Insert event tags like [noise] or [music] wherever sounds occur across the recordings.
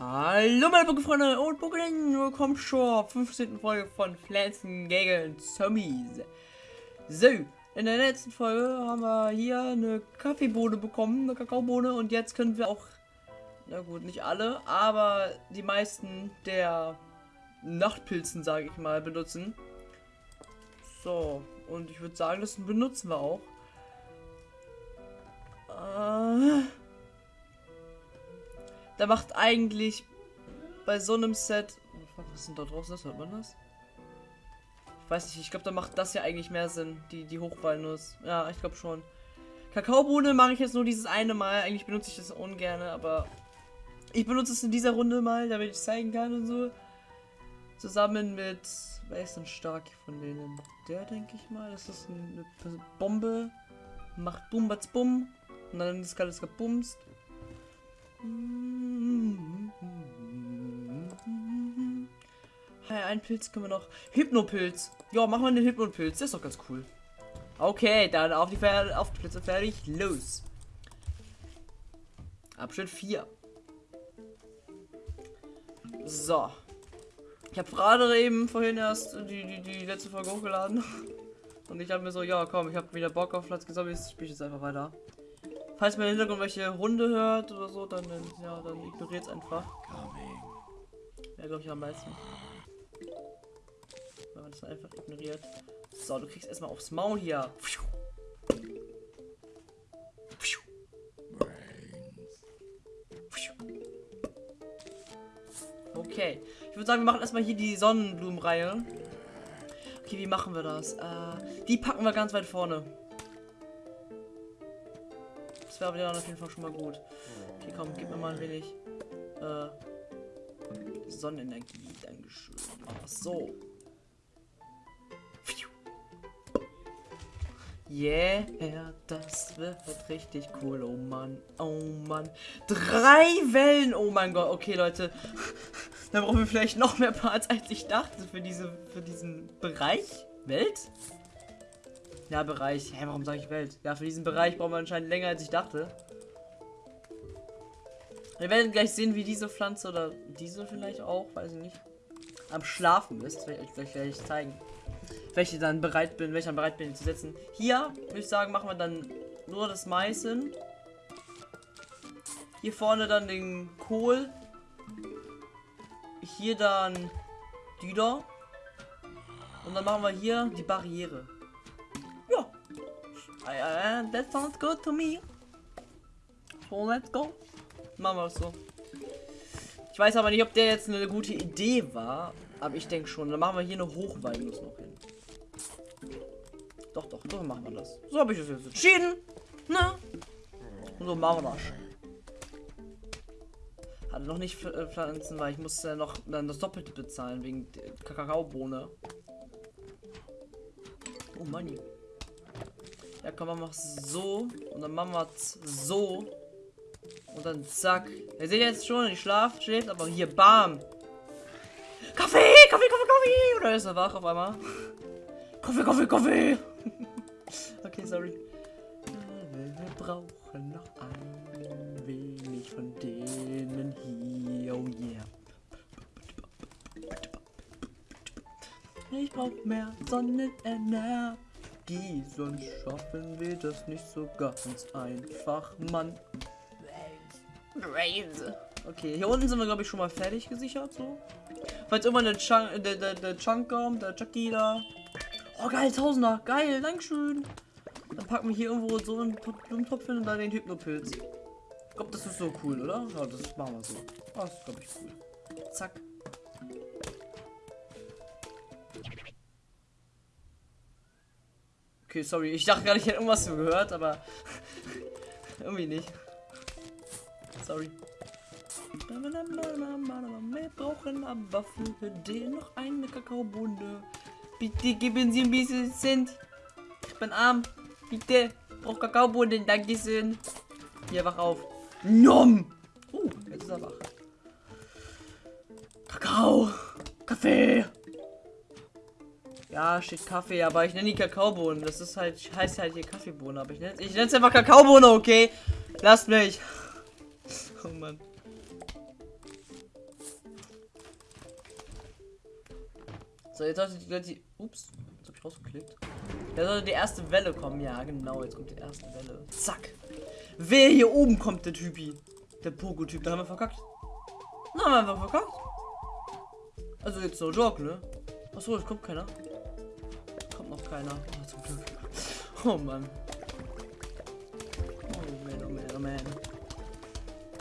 Hallo meine Pokéfreunde und Pokélinnen, willkommen zur 15. Folge von Pflanzen gegen Zombies. So, in der letzten Folge haben wir hier eine Kaffeebohne bekommen, eine Kakaobohne und jetzt können wir auch, na gut, nicht alle, aber die meisten der Nachtpilzen, sage ich mal, benutzen. So, und ich würde sagen, das benutzen wir auch. Äh, da macht eigentlich bei so einem Set. Was ist denn da draußen? Das hört man das? Ich weiß nicht, ich glaube, da macht das ja eigentlich mehr Sinn, die, die Hochwalnuss. Ja, ich glaube schon. Kakaobohne mache ich jetzt nur dieses eine Mal. Eigentlich benutze ich das ungern, aber ich benutze es in dieser Runde mal, damit ich zeigen kann und so. Zusammen mit. Wer ist denn stark von denen? Der, denke ich mal. Das ist eine Bombe. Macht Bum, Batz, Bum. Und dann ist alles gebumst. Hey, ein Pilz können wir noch. Hypnopilz. Ja, machen wir einen Hypnopilz. Das ist doch ganz cool. Okay, dann auf die, Fer auf die Plätze fertig. Los. Abschnitt 4. So. Ich habe gerade eben vorhin erst die, die, die letzte Folge hochgeladen. [laughs] Und ich habe mir so, ja komm, ich habe wieder Bock auf Platz gesammelt, ich spiele jetzt einfach weiter. Falls man im Hintergrund welche Runde hört oder so, dann, ja, dann ignoriert es einfach. Ja, glaube ich am meisten. Wenn man das einfach ignoriert. So, du kriegst erstmal aufs Maul hier. Okay. Ich würde sagen, wir machen erstmal hier die Sonnenblumenreihe. Okay, wie machen wir das? Äh, die packen wir ganz weit vorne. Das wäre aber auf jeden Fall schon mal gut. Okay, komm, gib mir mal ein wenig äh, Sonnenenergie. Dankeschön. Ach so. Yeah, das wird richtig cool. Oh Mann, oh Mann. Drei Wellen. Oh mein Gott. Okay, Leute. Da brauchen wir vielleicht noch mehr Parts, als ich dachte für diese, für diesen Bereich. Welt? Ja, Bereich. Hä, warum sage ich Welt? Ja, für diesen Bereich brauchen wir anscheinend länger, als ich dachte. Wir werden gleich sehen, wie diese Pflanze oder diese vielleicht auch, weiß ich nicht, am Schlafen ist. Vielleicht werde ich zeigen. Welche dann bereit bin, welcher bereit bin, zu setzen. Hier, würde ich sagen, machen wir dann nur das Meißen. Hier vorne dann den Kohl. Hier dann Düder. Und dann machen wir hier die Barriere. Uh, that sounds good to me. So, let's go. Machen wir es so. Ich weiß aber nicht, ob der jetzt eine gute Idee war. Aber ich denke schon. Dann machen wir hier eine Hochwalnuss noch hin. So machen wir das. So habe ich es jetzt entschieden. Ne? Und so machen wir das. Hatte noch nicht äh, pflanzen, weil ich musste noch dann das Doppelte bezahlen wegen Kakaobohne. Oh Money. Ja, komm, wir machen so. Und dann machen wir so. Und dann zack. Ihr seht jetzt schon, die schlaft, schläft, aber hier, bam. Kaffee, Kaffee, Kaffee, Kaffee. Oder ist er wach auf einmal? [laughs] Kaffee, Kaffee, Kaffee. Okay, sorry. Wir brauchen noch ein wenig von denen hier. Oh yeah. Ich brauch mehr Sonnenenergie. Energie, sonst schaffen wir das nicht so ganz einfach, Mann. Okay, hier unten sind wir, glaube ich, schon mal fertig gesichert, so. Falls irgendwann der, Chunk, der, der, der Chunk kommt, der Chucky da. Oh, geil, Tausender, geil, Dankeschön. Dann packen wir hier irgendwo so einen Blumentopf hin und dann den Hypnopilz. Ich glaube, das ist so cool, oder? Ja, das machen wir so. Das ist, glaube ich, cool. Zack. Okay, sorry. Ich dachte gerade, ich hätte irgendwas gehört, aber [laughs] irgendwie nicht. Sorry. Wir brauchen aber für den noch eine Kakaobohne. Bitte geben Sie ein bisschen Cent. Ich bin arm. Bitte. Brauch Kakaobohnen. Dankeschön. Hier, wach auf. Nom. Uh, jetzt ist er wach. Kakao. Kaffee. Ja, steht Kaffee, aber ich nenne die Kakaobohnen. Das ist halt, heißt halt hier Kaffeebohnen, aber ich nenne ich nenne es einfach Kakaobohne, okay? Lasst mich. Oh Mann. So, jetzt sollte die Leute. Ups, jetzt hab ich rausgeklickt. Da sollte die erste Welle kommen. Ja, genau, jetzt kommt die erste Welle. Zack. Wer hier oben kommt, der Typi? Der Pogo-Typ, da haben wir verkackt. Na, haben wir einfach verkackt. Also jetzt no joke, ne? Achso, es kommt keiner. Kommt noch keiner. Oh, zum Glück. Oh Mann. Oh man, oh man, oh man.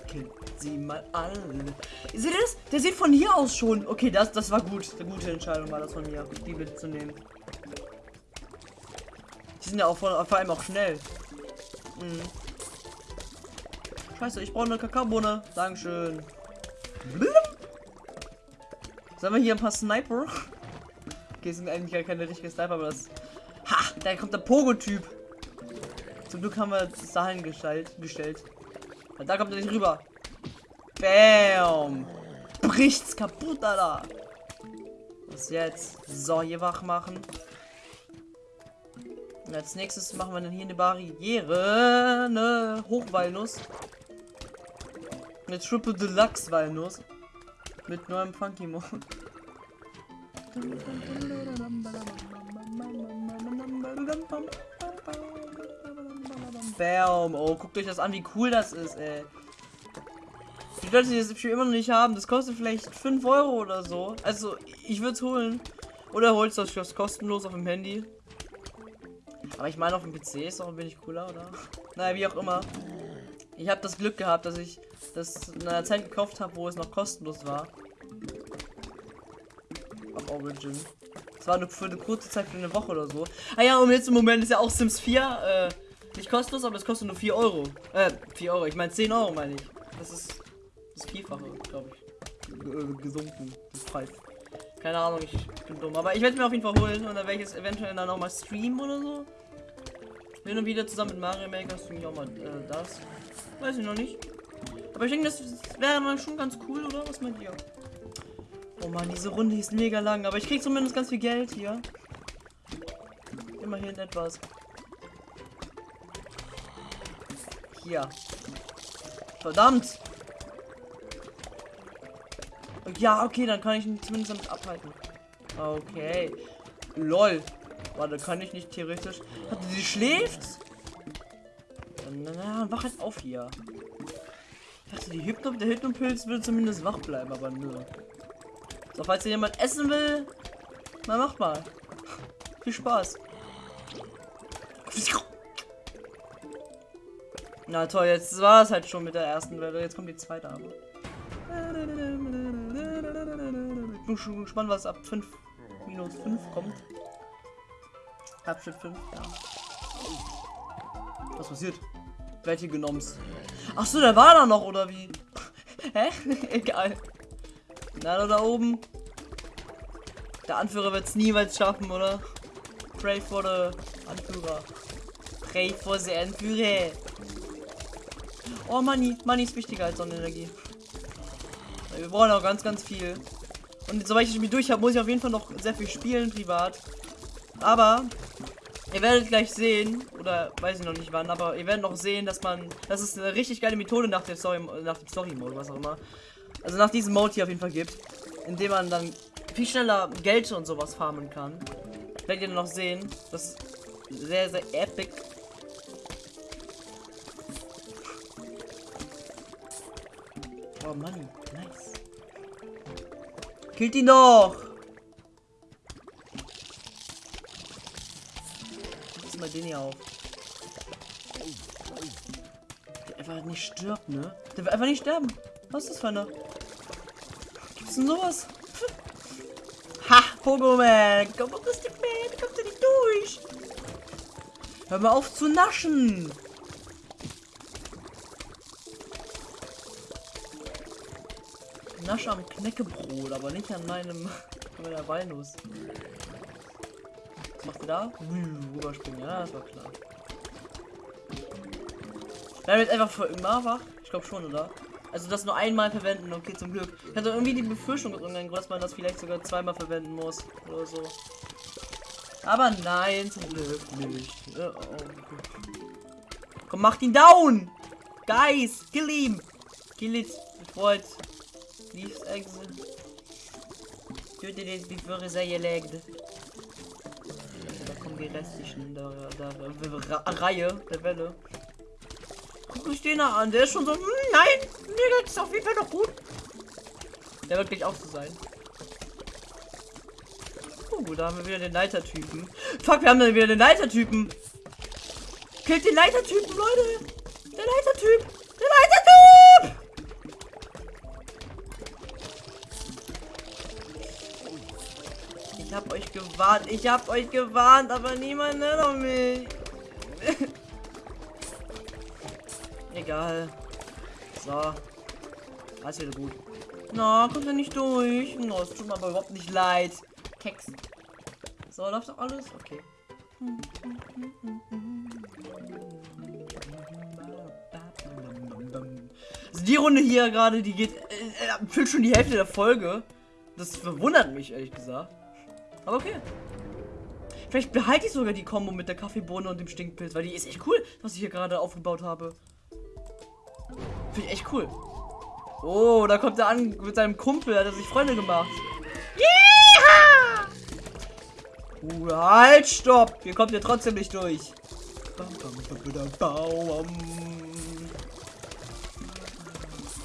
Killt sie mal alle. Seht ihr das? Der sieht von hier aus schon. Okay, das, das war gut. Eine gute Entscheidung war das von mir, die mitzunehmen. Die sind ja auch vor, vor allem auch schnell. Mhm. Scheiße, ich brauche eine Kakaobohne. Dankeschön. Blum. Sollen wir hier ein paar Sniper? Okay, sind eigentlich gar keine richtigen Sniper, aber das. Ha! Da kommt der Pogo-Typ. Zum Glück haben wir das dahin gestellt. gestellt. Da kommt er nicht rüber. Bam! Bricht's kaputt, Alter! Was jetzt? So, hier wach machen. Als nächstes machen wir dann hier eine Barriere. Eine Hochwalnuss. Eine Triple Deluxe Walnuss. Mit neuem Funky Mode. Bam. Oh, guckt euch das an, wie cool das ist, ey. Die Leute, die das Spiel immer noch nicht haben, das kostet vielleicht 5 Euro oder so. Also, ich würde es holen. Oder holst das Spiel kostenlos auf dem Handy. Aber ich meine, auf dem PC ist auch ein wenig cooler, oder? Naja, wie auch immer. Ich habe das Glück gehabt, dass ich das in einer Zeit gekauft habe, wo es noch kostenlos war. Auf Origin. Das war nur für eine kurze Zeit, für eine Woche oder so. Ah ja, und jetzt im Moment ist ja auch Sims 4 äh, nicht kostenlos, aber es kostet nur 4 Euro. Äh, 4 Euro. Ich meine 10 Euro, meine ich. Das ist das Vierfache, glaube ich. Gesunken, das Preis. Keine Ahnung, ich bin dumm. Aber ich werde mir auf jeden Fall holen und dann werde ich es eventuell dann auch mal streamen oder so. Hin und wieder zusammen mit Mario Maker streame ich auch mal äh, das. Weiß ich noch nicht. Aber ich denke, das wäre mal schon ganz cool, oder? Was meint ihr? Oh man, diese Runde ist mega lang, aber ich krieg zumindest ganz viel Geld hier. Immerhin etwas. Hier. Verdammt! Ja, okay, dann kann ich ihn zumindest damit abhalten. Okay. LOL. Warte, kann ich nicht theoretisch. Sie schläft? Na, na, wach halt auf hier. Ich dachte, die Hypno der Hypnopilz würde zumindest wach bleiben, aber nö. So, falls ihr jemand essen will, na mach mal. Viel Spaß. Na toll, jetzt war es halt schon mit der ersten Welle. Jetzt kommt die zweite aber. Ich bin schon gespannt, was ab 5 minus 5 kommt. Abschnitt 5, ja. Was passiert? Welche genommen? Ach so, der war da noch, oder wie? [laughs] Hä? [laughs] Egal. Na, da oben. Der Anführer wird es niemals schaffen, oder? Pray for the Anführer. Pray for the Anführer. Oh, Money. Money ist wichtiger als Sonnenenergie. Wir brauchen auch ganz, ganz viel. Und soweit ich Spiel durch habe, muss ich auf jeden Fall noch sehr viel spielen, privat. Aber ihr werdet gleich sehen, oder weiß ich noch nicht wann, aber ihr werdet noch sehen, dass man, das ist eine richtig geile Methode nach der Story, nach dem Story Mode, was auch immer. Also nach diesem Mode hier auf jeden Fall gibt, indem man dann viel schneller Geld und sowas farmen kann. Werdet ihr noch sehen, das ist sehr, sehr epic. Oh Mann, nice. Killt ihn doch! Mal den hier auf. Der einfach nicht stirbt, ne? Der will einfach nicht sterben. Was ist das für eine? Gibt's denn sowas? [laughs] Ha! Pogo Man! Komm Ding, man! Kommst du nicht durch! Hör mal auf zu naschen! Nasche am Knäckebrot, aber nicht an meinem [laughs] an meiner Walnuss. Was macht da? Rüberspringen, ja, das war klar. Bleiben jetzt einfach für immer wach? Ich glaube schon, oder? Also das nur einmal verwenden, okay, zum Glück. Ich hatte irgendwie die Befürchtung, dass man das vielleicht sogar zweimal verwenden muss. Oder so. Aber nein, zum Glück nicht. Oh, oh. Komm, macht ihn down! Guys, kill ihn! Kill it, bevor Leaves exit. Töte den bevor er sei gelegt. Die restlichen der, der, der Reihe der Welle. Guck mich den an, der ist schon so. Hm, nein, mir geht es auf jeden Fall noch gut. Der wird gleich auch so sein. Oh, da haben wir wieder den Leitertypen. Fuck, wir haben dann wieder den Leitertypen. Killt den Leitertypen, Leute. Der Leitertyp. Gewarnt. Ich hab euch gewarnt, aber niemand nennt mich. [laughs] Egal. So. Alles wieder gut. Na, kommt er nicht durch. No, tut mir aber überhaupt nicht leid. Keks. So, läuft doch alles? Okay. Also die Runde hier gerade, die geht, äh, äh, füllt schon die Hälfte der Folge. Das verwundert mich, ehrlich gesagt. Aber okay. Vielleicht behalte ich sogar die Kombo mit der Kaffeebohne und dem Stinkpilz, weil die ist echt cool, was ich hier gerade aufgebaut habe. Finde ich echt cool. Oh, da kommt er an mit seinem Kumpel, hat er sich Freunde gemacht. Uh, halt, stopp! Hier kommt ihr trotzdem nicht durch.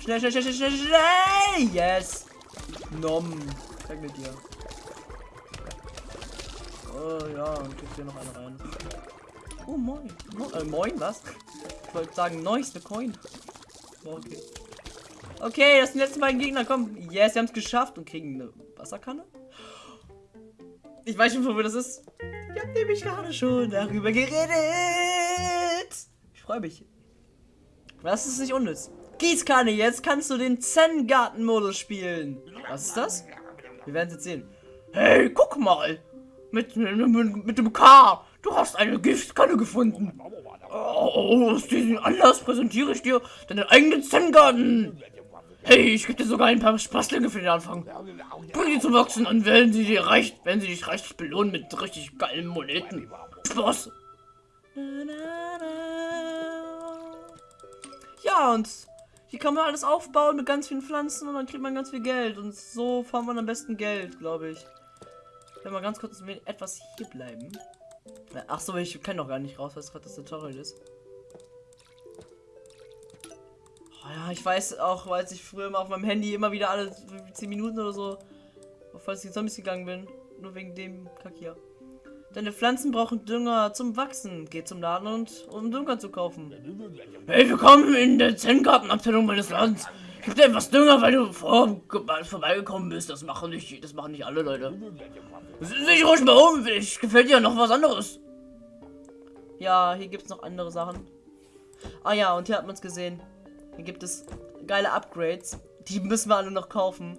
Schnell, schnell, schnell, schnell, schnell, schnell! Yes! Nom. Weg mit dir. Oh ja, und kriegt hier noch eine rein. Oh moin. Mo äh, moin, was? Ich wollte sagen, neueste Coin. Okay. Okay, das sind die letzten beiden Gegner. Komm. Yes, wir haben es geschafft und kriegen eine Wasserkanne. Ich weiß schon, wo das ist. Ich habe nämlich gerade schon darüber geredet. Ich freue mich. Was ist nicht unnütz? Gießkanne, jetzt kannst du den Zen-Garten-Modus spielen. Was ist das? Wir werden es jetzt sehen. Hey, guck mal. Mit, mit, mit dem K. Du hast eine Giftkanne gefunden. Oh, aus diesem Anlass präsentiere ich dir deinen eigenen Zen-Garten. Hey, ich gebe dir sogar ein paar Spaßlinge für den Anfang. Bring die zum Wachsen an, wenn sie dir reicht, wenn sie dich reichlich belohnen mit richtig geilen Moneten. Spaß. Ja, und hier kann man alles aufbauen mit ganz vielen Pflanzen und dann kriegt man ganz viel Geld. Und so farmt man am besten Geld, glaube ich. Wenn wir ganz kurz etwas hier bleiben. Ach so, ich kann doch gar nicht raus, was gerade das Tutorial ist. Oh ja, ich weiß auch, weil ich früher mal auf meinem Handy immer wieder alle 10 Minuten oder so auf falls die Zombies gegangen bin. Nur wegen dem Kack hier. Deine Pflanzen brauchen Dünger zum Wachsen. Geh zum Laden und um Dünger zu kaufen. Hey, willkommen in der Zen-Gartenabteilung meines Ladens. Gib dir etwas Dünger, weil du vor, vorbeigekommen bist. Das machen nicht, das machen nicht alle Leute. Sich ruhig mal um, ich gefällt dir noch was anderes. Ja, hier gibt es noch andere Sachen. Ah ja, und hier hat man es gesehen. Hier gibt es geile Upgrades. Die müssen wir alle noch kaufen.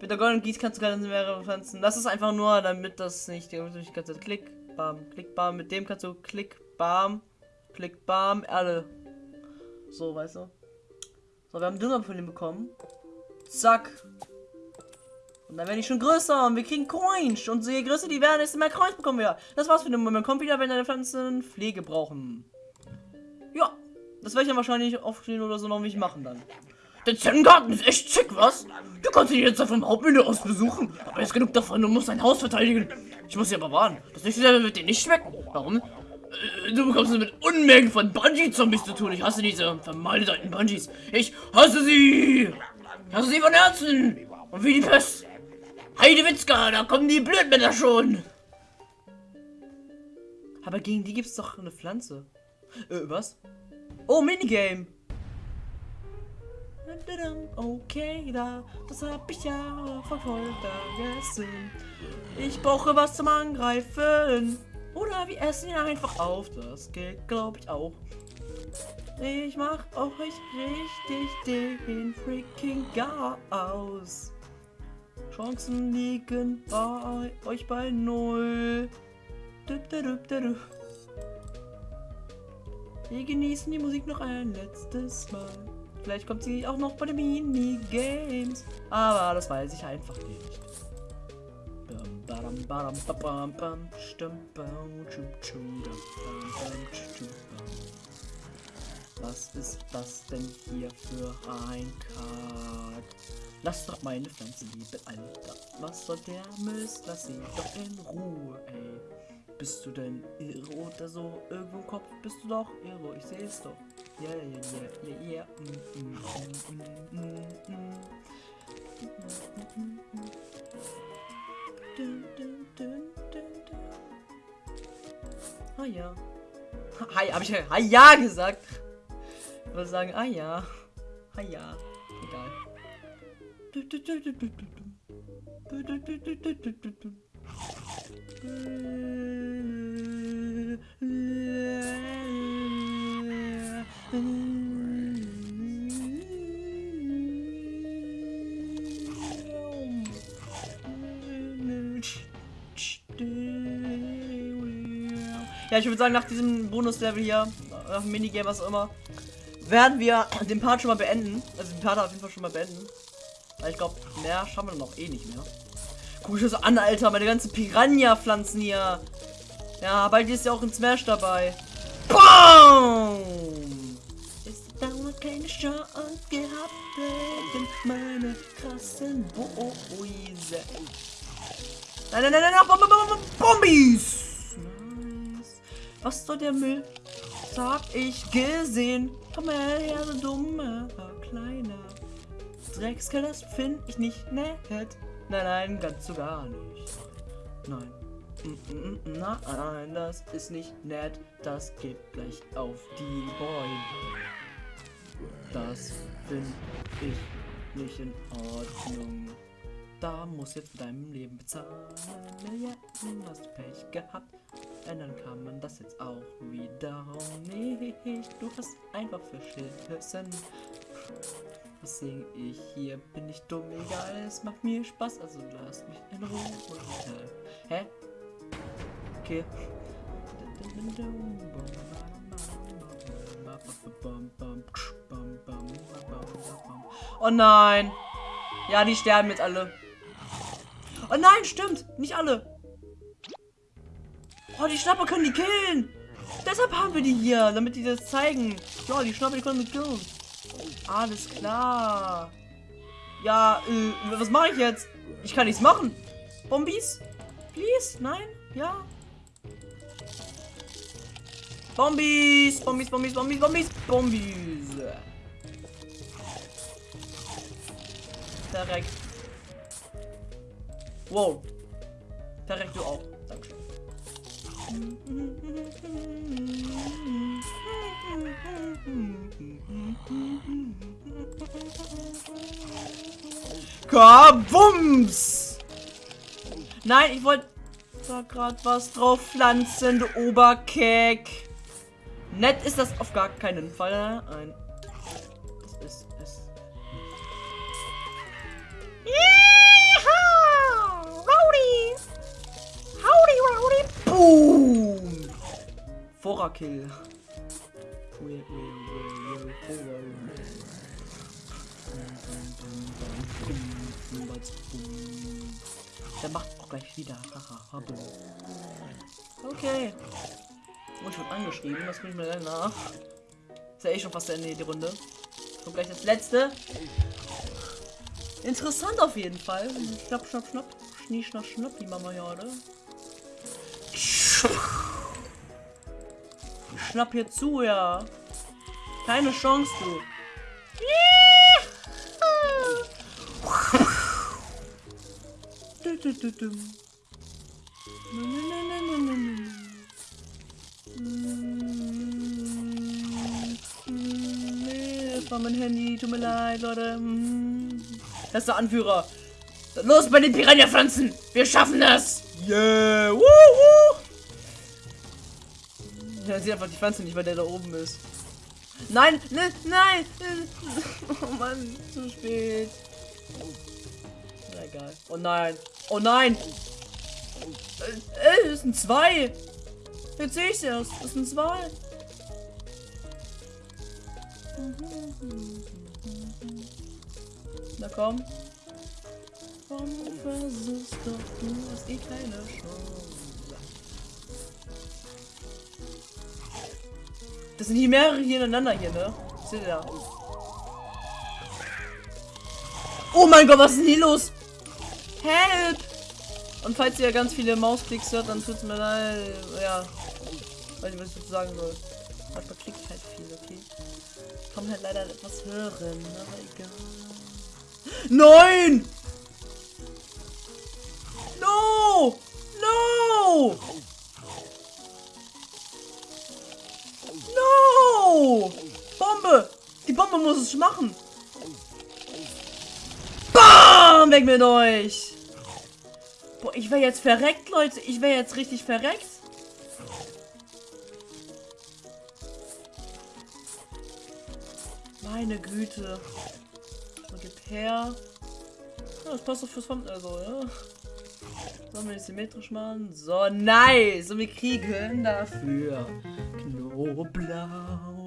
Mit der goldenen Gieß kannst du mehrere Pflanzen. Das ist einfach nur, damit das nicht, nicht ganze Klick, bam, Klick, bam. Mit dem kannst du Klick, bam, Klick, bam, Erde. So, weißt du. So, wir haben Dünger von ihm bekommen. Zack. Und dann werde ich schon größer und wir kriegen Coins. Und je größer die werden, desto mehr Coins bekommen wir. Das war's für den Moment. Kommt wieder, wenn deine Pflanzen Pflege brauchen. Ja. Das werde ich dann wahrscheinlich aufstehen oder so noch nicht machen dann. Der Zen-Garten ist echt schick, was? Du kannst ihn jetzt vom Hauptmenü aus besuchen. Aber jetzt genug davon, du musst dein Haus verteidigen. Ich muss dich aber warnen. Das nächste Level wird dir nicht schmecken. Warum? Äh, du bekommst es mit Unmengen von Bungee-Zombies zu tun. Ich hasse diese vermaledeiten Bungees. Ich hasse sie. Ich hasse sie von Herzen. Und wie die Pest. Heidewitzka, da kommen die Blödmänner schon. Aber gegen die gibt es doch eine Pflanze. Äh, was? Oh, Minigame. Okay, da, das hab ich ja voll vergessen. Ich brauche was zum Angreifen. Oder wir essen ihn einfach auf. Das geht, glaube ich, auch. Ich mach euch richtig den freaking Gas. Chancen liegen bei euch bei null. Wir genießen die Musik noch ein letztes Mal. Vielleicht kommt sie auch noch bei den Minigames. Aber das weiß ich einfach nicht. Was ist das denn hier für ein Kack? Lass doch meine Pflanze lieben, Alter. Was soll der Mist? Lass sie doch in Ruhe, ey. Bist du denn irre oder so? Irgendwo im Kopf bist du doch irre. Ich sehe es doch. Ja, ja, ja, ja, ja. Mm, mm, mm, mm, mm, mm. Dun, dun, dun. Ah ja. Hi, hab ich ah ja gesagt. Ich würde sagen, ah ja. Ah ja. Egal. Ja, ich würde sagen, nach diesem Bonuslevel hier, nach dem Minigame, was auch immer, werden wir den Part schon mal beenden. Also den Part auf jeden Fall schon mal beenden. Weil ich glaube, mehr schaffen wir noch eh nicht mehr. Guck ich das an, Alter, meine ganzen Piranha-Pflanzen hier. Ja, bald ist ja auch ein Smash dabei. BOOM! Ist dauernd keine Chance gehabt wegen meine krassen Boise. Nein, nein, nein, nein, Bom, Bom, Bom, Bombis! Nice. Was soll der Müll? Das hab ich gesehen. Komm mal her, so dumme, kleiner Dreckskill, das finde ich nicht nett. Nein, nein, ganz so gar nicht. Nein. Mm, mm, mm, nein, das ist nicht nett. Das geht gleich auf die Beine. Das finde ich nicht in Ordnung. Da muss jetzt deinem Leben bezahlen. Milliarden hast Pech gehabt. Ändern kann man das jetzt auch wiederum nicht. Du hast einfach verschissen. Was singe ich hier? Bin ich dumm? Egal, es macht mir Spaß. Also lasst mich in Ruhe. Hä? Okay. Oh nein. Ja, die sterben jetzt alle. Oh nein, stimmt. Nicht alle. Oh, die Schnapper können die killen. Deshalb haben wir die hier, damit die das zeigen. Ja, die Schnapper, die können die killen. Alles klar. Ja, äh, was mache ich jetzt? Ich kann nichts machen. Bombis? Please? Nein? Ja? Bombis! Bombis, Bombis, Bombis, Bombis, Bombis. Direkt. Wow. Direkt du auch. Kabums! Nein, ich wollte da gerade was drauf pflanzen, du Oberkeck. Nett ist das auf gar keinen Fall. Ein das ist es. Yeah! Rowdy! Howdy, Rowdy! Boom! Vorerkill. Der macht auch gleich wieder. okay. Und ich wurde angeschrieben, das kriege ich mir dann nach. Ist ja eh schon fast der Ende die Runde. Kommt gleich das letzte. Interessant auf jeden Fall. Schnapp, schnapp, schnapp. Schnie, schnapp, schnapp, die Mama ja, oder? Schnapp hier zu, ja. Keine Chance, du. War mein Handy, tut mir leid, Leute. Das ist der Anführer. Los bei den Piranha-Pflanzen! Wir schaffen das! Yeah! Woohoo! Ja, sieht einfach die Pflanze nicht, weil der da oben ist. Nein, ne, nein! [laughs] Oh Mann, zu spät. Na egal. Oh nein. Oh nein! Äh, das sind zwei! Jetzt sehe ich es erst. Das sind zwei. Na komm. Komm, versuch's doch, du hast eh keine Chance. Das sind hier mehrere hier ineinander hier, ne? Seht ihr? Oh mein Gott, was ist denn hier los? Help! Und falls ihr ganz viele Mausklicks hört, dann tut's mir leid. Ja. Weiß nicht, was ich dazu sagen soll. Manchmal klickt halt viel, okay? Kann halt leider etwas hören, aber egal. Nein! No! No! Bombe! Die Bombe muss es machen! Bam! Weg mit euch! Boah, ich wäre jetzt verreckt, Leute. Ich wäre jetzt richtig verreckt. Meine Güte. So, gib her. Ja, das passt doch fürs Fond, also, ja. Sollen wir das symmetrisch machen? So, nice! Und wir kriegen dafür Knoblauch.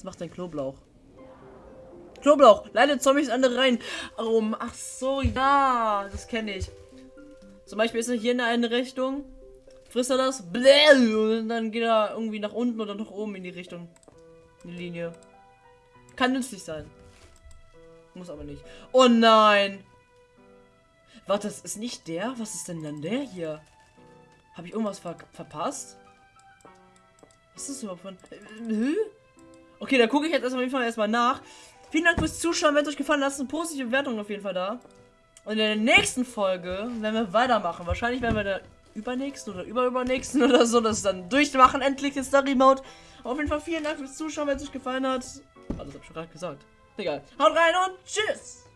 Was macht denn Knoblauch? Knoblauch! Leidet Zombies andere rein. Oh, ach so, ja, das kenne ich. Zum Beispiel ist er hier in eine Richtung. Frisst er das? Bläh, und dann geht er irgendwie nach unten oder nach oben in die Richtung. In die Linie. Kann nützlich sein. Muss aber nicht. Oh nein! Warte, das ist nicht der? Was ist denn dann der hier? Habe ich irgendwas ver verpasst? Was ist das überhaupt von... Äh, okay, da gucke ich jetzt auf jeden Fall erstmal nach. Vielen Dank fürs Zuschauen. Wenn es euch gefallen hat, lasst eine positive Bewertung auf jeden Fall da. Und in der nächsten Folge werden wir weitermachen. Wahrscheinlich werden wir der übernächsten oder überübernächsten [laughs] oder so das dann durchmachen. Endlich ist der Remote. Auf jeden Fall vielen Dank fürs Zuschauen, wenn es euch gefallen hat. Alles hab ich schon gerade gesagt. Egal. Haut rein und tschüss!